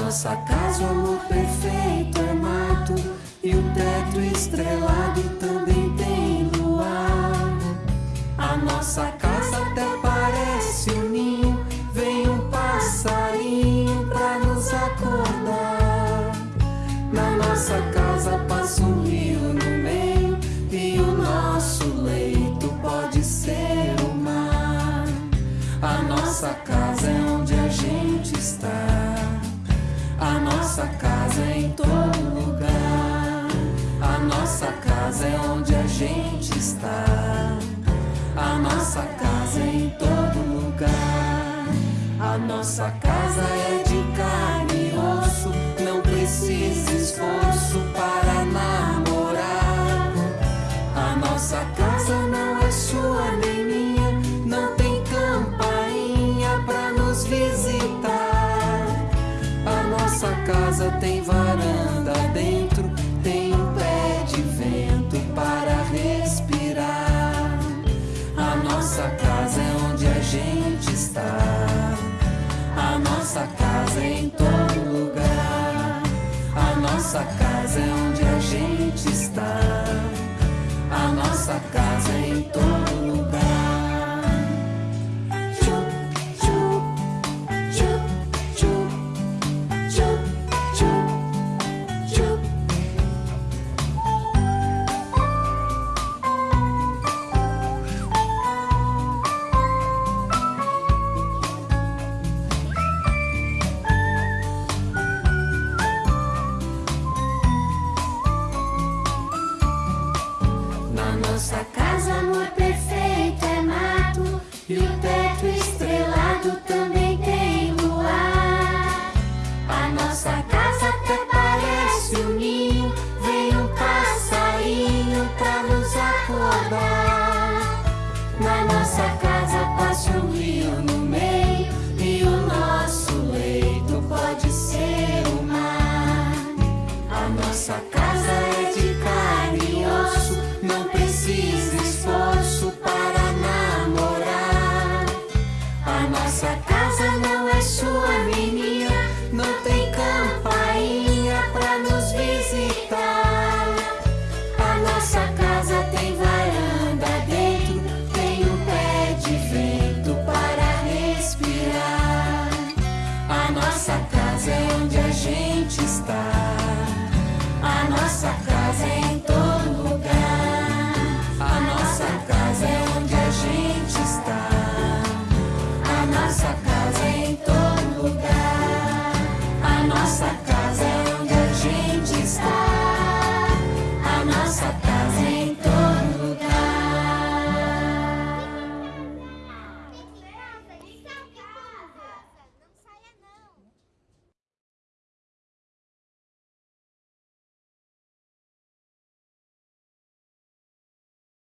nossa casa o amor perfeito é mato e o teto estrelado também tem luar. A nossa casa até parece um ninho, vem um passarinho pra nos acordar. Na nossa casa passa um rio no meio e o nosso leito pode ser o mar. A nossa casa é onde a gente está. Nossa casa é em todo lugar. A nossa casa é onde a gente está. A nossa casa é em todo lugar. A nossa casa é de carne e osso. Não precisa esforço para namorar. A nossa casa não é sua nem minha. Não tem campainha pra nos visitar. Casa tem varanda dentro, tem um pé de vento para respirar. A nossa casa é onde a gente está. A nossa casa é em todo lugar. A nossa casa é onde a gente está. A nossa casa é em todo lugar. Nossa casa, amor perfeito, é mato E o teto estrelado também tem luar. A nossa casa até parece um ninho Vem um passarinho pra nos acordar. Na nossa casa passa um rio no meio E o nosso leito pode ser o mar. A nossa casa nossa casa é onde a gente está. A nossa casa é em todo lugar. A nossa casa é onde a gente está. A nossa casa